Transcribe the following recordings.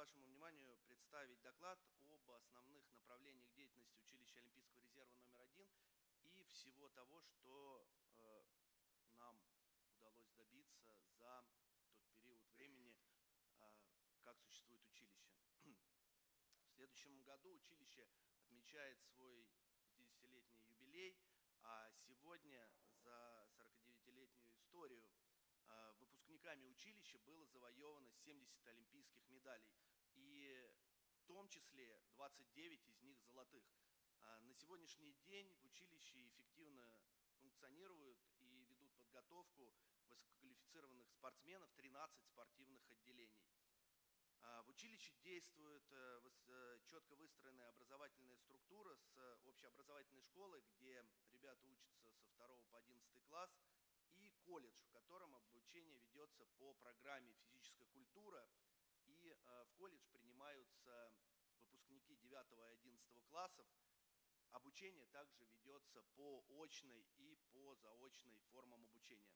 вашему вниманию представить доклад об основных направлениях деятельности училища Олимпийского резерва номер один и всего того, что э, нам удалось добиться за тот период времени, э, как существует училище. В следующем году училище отмечает свой 50-летний юбилей, а сегодня за 49-летнюю историю выпускниками училища было завоевано 70 олимпийских медалей. И в том числе 29 из них золотых. А, на сегодняшний день в училище эффективно функционируют и ведут подготовку высококвалифицированных спортсменов 13 спортивных отделений. А, в училище действует э, э, четко выстроенная образовательная структура с общеобразовательной школы, где ребята учатся со 2 по 11 класс, колледж, в котором обучение ведется по программе «Физическая культура». И э, в колледж принимаются выпускники 9 и 11 классов. Обучение также ведется по очной и по заочной формам обучения.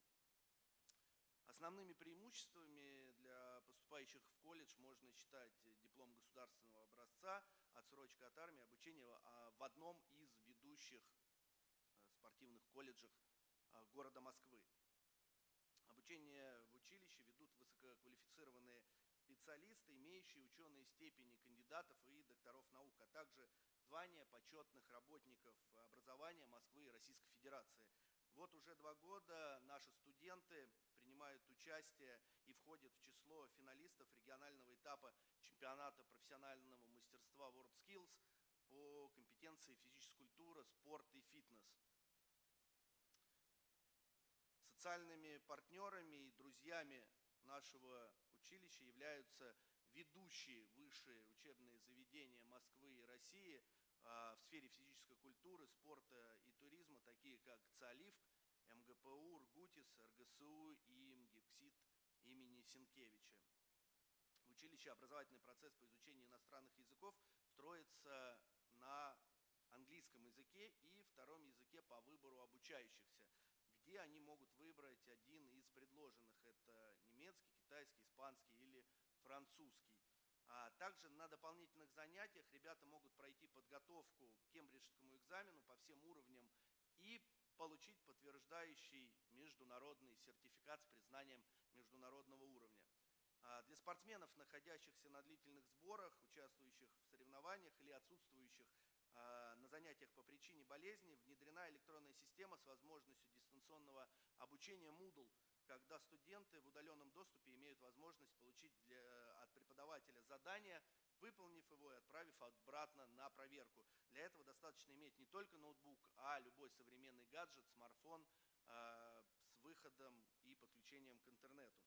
Основными преимуществами для поступающих в колледж можно считать диплом государственного образца, отсрочка от армии, обучение а, в одном из ведущих э, спортивных колледжах а, города Москвы. Обучение в училище ведут высококвалифицированные специалисты, имеющие ученые степени кандидатов и докторов наук, а также звания почетных работников образования Москвы и Российской Федерации – вот уже два года наши студенты принимают участие и входят в число финалистов регионального этапа чемпионата профессионального мастерства WorldSkills по компетенции физическая культура, спорт и фитнес. Социальными партнерами и друзьями нашего училища являются ведущие высшие учебные заведения Москвы и России – а, в сфере физической культуры, спорта и туризма, такие как ЦАЛИФ, МГПУ, РГУТИС, РГСУ и МГИФКСИТ имени Сенкевича. В училище образовательный процесс по изучению иностранных языков строится на английском языке и втором языке по выбору обучающихся, где они могут выбрать один из предложенных. Это немецкий, китайский, испанский или французский. А также на дополнительных занятиях ребята могут пройти подготовку к кембриджскому экзамену по всем уровням и получить подтверждающий международный сертификат с признанием международного уровня. А для спортсменов, находящихся на длительных сборах, участвующих в соревнованиях или отсутствующих на занятиях по причине болезни, внедрена электронная система с возможностью дистанционного обучения Moodle – когда студенты в удаленном доступе имеют возможность получить для, э, от преподавателя задание, выполнив его и отправив обратно на проверку. Для этого достаточно иметь не только ноутбук, а любой современный гаджет, смартфон э, с выходом и подключением к интернету.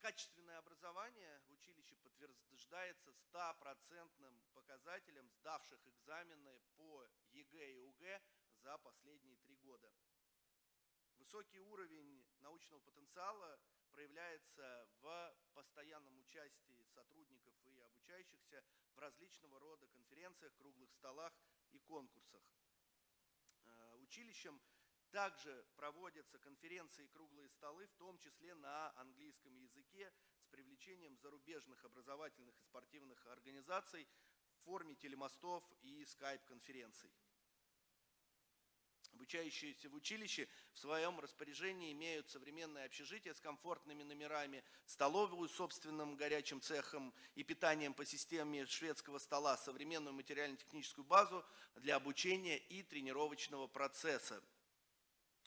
Качественное образование в училище подтверждается стопроцентным показателем сдавших экзамены по ЕГЭ и ОГЭ за последние три года. Высокий уровень научного потенциала проявляется в постоянном участии сотрудников и обучающихся в различного рода конференциях, круглых столах и конкурсах. Э, училищем также проводятся конференции и круглые столы, в том числе на английском языке, с привлечением зарубежных образовательных и спортивных организаций в форме телемостов и скайп-конференций. Обучающиеся в училище в своем распоряжении имеют современное общежитие с комфортными номерами, столовую с собственным горячим цехом и питанием по системе шведского стола, современную материально-техническую базу для обучения и тренировочного процесса.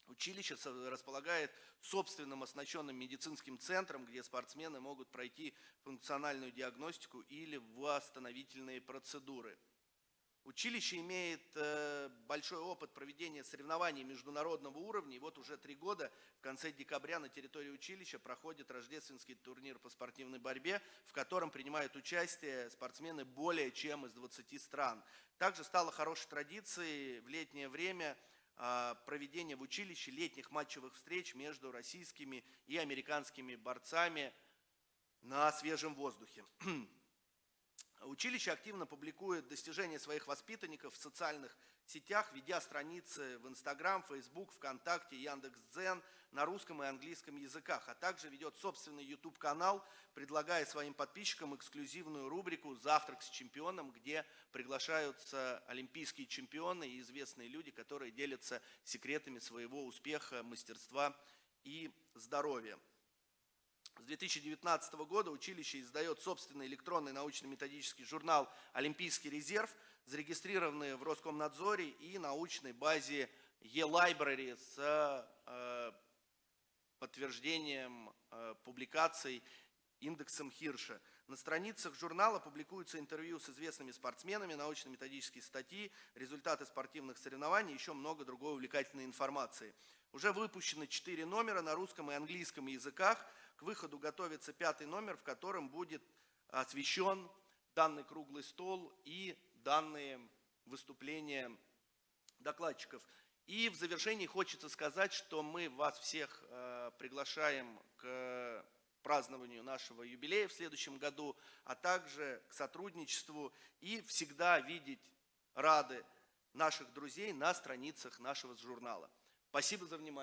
Училище располагает собственным оснащенным медицинским центром, где спортсмены могут пройти функциональную диагностику или восстановительные процедуры. Училище имеет э, большой опыт проведения соревнований международного уровня. И вот уже три года в конце декабря на территории училища проходит рождественский турнир по спортивной борьбе, в котором принимают участие спортсмены более чем из 20 стран. Также стало хорошей традицией в летнее время э, проведение в училище летних матчевых встреч между российскими и американскими борцами на свежем воздухе. Училище активно публикует достижения своих воспитанников в социальных сетях, ведя страницы в Инстаграм, Фейсбук, ВКонтакте, Яндекс.Дзен на русском и английском языках, а также ведет собственный YouTube-канал, предлагая своим подписчикам эксклюзивную рубрику «Завтрак с чемпионом», где приглашаются олимпийские чемпионы и известные люди, которые делятся секретами своего успеха, мастерства и здоровья. С 2019 года училище издает собственный электронный научно-методический журнал «Олимпийский резерв», зарегистрированный в Роскомнадзоре и научной базе e-library с э, подтверждением э, публикаций индексом Хирша. На страницах журнала публикуются интервью с известными спортсменами, научно-методические статьи, результаты спортивных соревнований и еще много другой увлекательной информации. Уже выпущены четыре номера на русском и английском языках – к выходу готовится пятый номер, в котором будет освещен данный круглый стол и данные выступления докладчиков. И в завершении хочется сказать, что мы вас всех э, приглашаем к празднованию нашего юбилея в следующем году, а также к сотрудничеству и всегда видеть рады наших друзей на страницах нашего журнала. Спасибо за внимание.